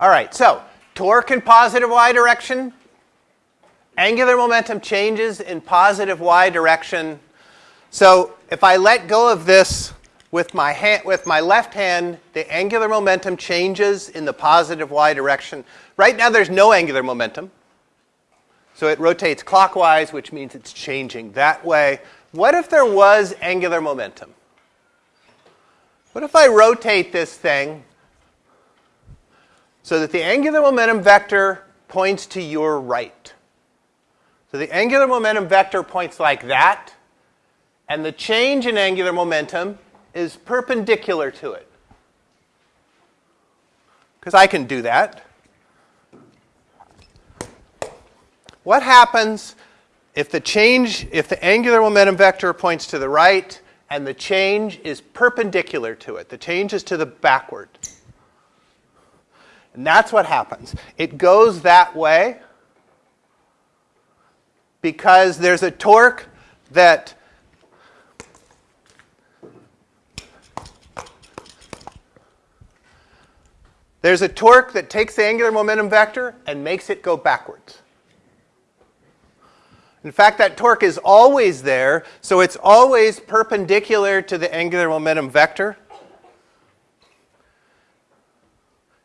All right, so torque in positive y direction, angular momentum changes in positive y direction. So if I let go of this with my, hand, with my left hand, the angular momentum changes in the positive y direction. Right now there's no angular momentum. So it rotates clockwise, which means it's changing that way. What if there was angular momentum? What if I rotate this thing so that the angular momentum vector points to your right? So the angular momentum vector points like that, and the change in angular momentum is perpendicular to it. Because I can do that. What happens if the change, if the angular momentum vector points to the right and the change is perpendicular to it? The change is to the backward. And that's what happens. It goes that way because there's a torque that There's a torque that takes the angular momentum vector and makes it go backwards. In fact, that torque is always there, so it's always perpendicular to the angular momentum vector.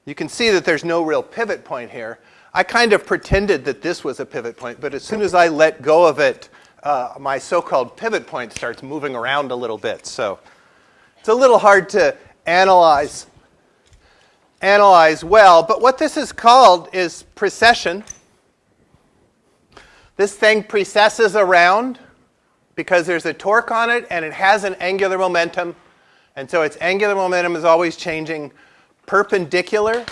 You can see that there's no real pivot point here. I kind of pretended that this was a pivot point, but as soon as I let go of it, uh, my so-called pivot point starts moving around a little bit. So it's a little hard to analyze analyze well. But what this is called is precession. This thing precesses around because there's a torque on it and it has an angular momentum. And so its angular momentum is always changing perpendicular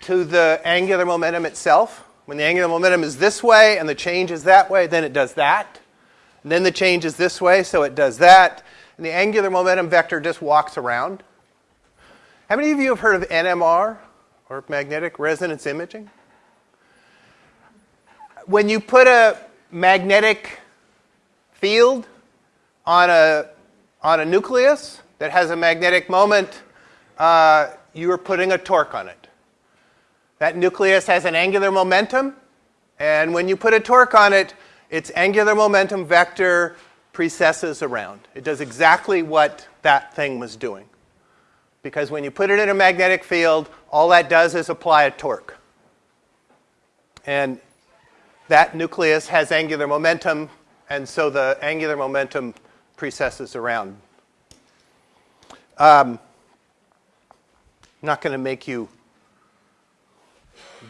to the angular momentum itself. When the angular momentum is this way and the change is that way, then it does that. And then the change is this way, so it does that. And the angular momentum vector just walks around. How many of you have heard of NMR, or magnetic resonance imaging? When you put a magnetic field on a, on a nucleus that has a magnetic moment, uh, you are putting a torque on it. That nucleus has an angular momentum, and when you put a torque on it, its angular momentum vector precesses around. It does exactly what that thing was doing because when you put it in a magnetic field, all that does is apply a torque. And that nucleus has angular momentum, and so the angular momentum precesses around. Um, I'm not going to make you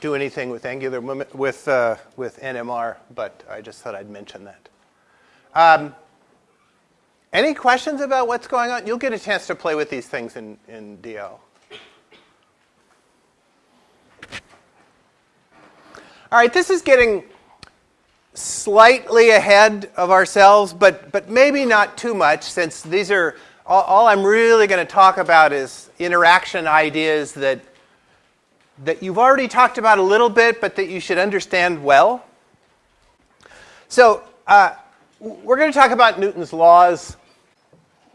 do anything with angular with uh, with NMR, but I just thought I'd mention that. Um, any questions about what's going on? You'll get a chance to play with these things in, in DL. All right, this is getting slightly ahead of ourselves, but, but maybe not too much since these are, all, all I'm really going to talk about is interaction ideas that, that you've already talked about a little bit, but that you should understand well. So uh, we're going to talk about Newton's laws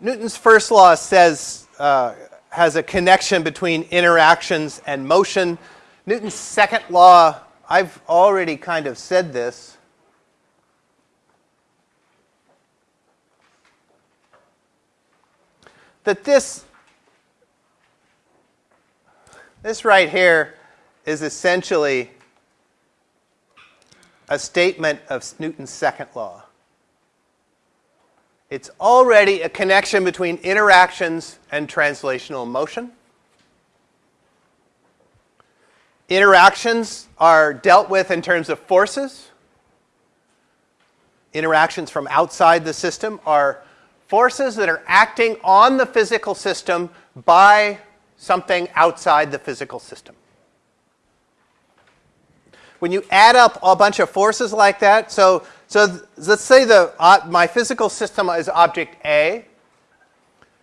Newton's first law says, uh, has a connection between interactions and motion. Newton's second law, I've already kind of said this. That this, this right here is essentially a statement of Newton's second law. It's already a connection between interactions and translational motion. Interactions are dealt with in terms of forces. Interactions from outside the system are forces that are acting on the physical system by something outside the physical system. When you add up a bunch of forces like that, so so let's say the, uh, my physical system is object A.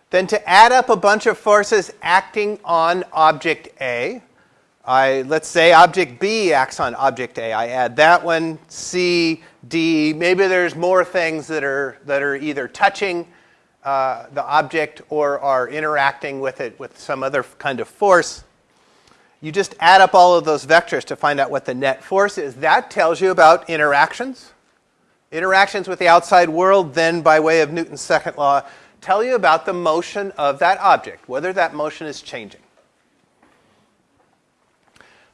Then to add up a bunch of forces acting on object A, I, let's say object B acts on object A. I add that one, C, D. Maybe there's more things that are, that are either touching uh, the object or are interacting with it with some other kind of force. You just add up all of those vectors to find out what the net force is. That tells you about interactions. Interactions with the outside world, then by way of Newton's second law, tell you about the motion of that object, whether that motion is changing.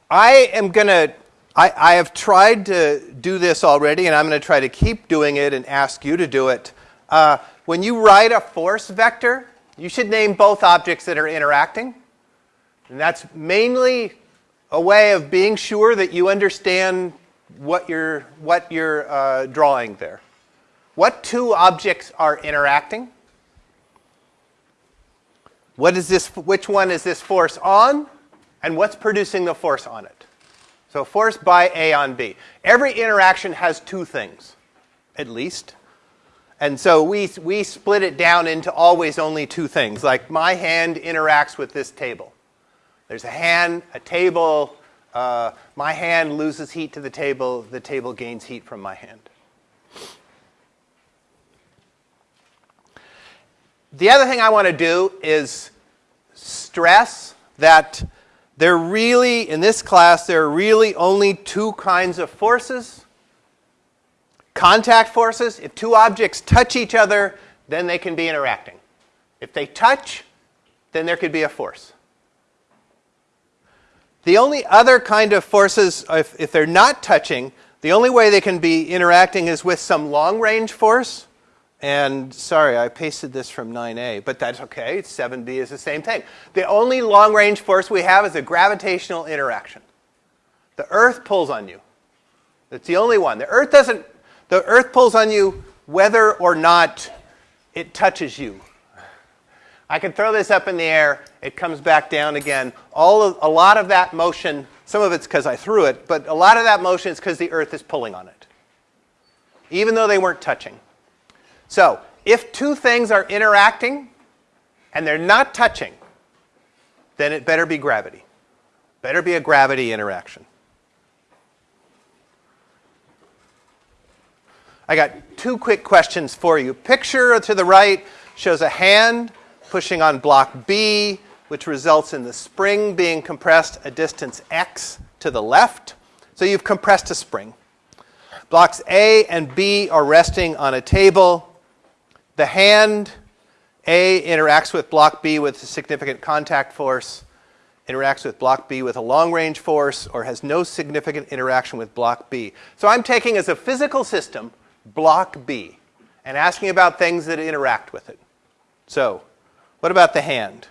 I am going to, I have tried to do this already, and I'm going to try to keep doing it and ask you to do it. Uh, when you write a force vector, you should name both objects that are interacting. And that's mainly a way of being sure that you understand what you're, what you're uh, drawing there. What two objects are interacting? What is this, which one is this force on? And what's producing the force on it? So force by A on B. Every interaction has two things, at least. And so we, we split it down into always only two things. Like my hand interacts with this table. There's a hand, a table. Uh, my hand loses heat to the table. The table gains heat from my hand. The other thing I want to do is stress that there really, in this class, there are really only two kinds of forces. Contact forces, if two objects touch each other, then they can be interacting. If they touch, then there could be a force. The only other kind of forces, if, if they're not touching, the only way they can be interacting is with some long range force. And sorry, I pasted this from 9a, but that's okay. 7b is the same thing. The only long range force we have is a gravitational interaction. The Earth pulls on you. That's the only one. The Earth doesn't, the Earth pulls on you whether or not it touches you. I can throw this up in the air, it comes back down again. All of, a lot of that motion, some of it's because I threw it, but a lot of that motion is because the Earth is pulling on it, even though they weren't touching. So if two things are interacting and they're not touching, then it better be gravity. Better be a gravity interaction. I got two quick questions for you. Picture to the right shows a hand pushing on block B, which results in the spring being compressed a distance x to the left. So you've compressed a spring. Blocks A and B are resting on a table. The hand A interacts with block B with a significant contact force, interacts with block B with a long range force, or has no significant interaction with block B. So I'm taking as a physical system block B and asking about things that interact with it. So what about the hand?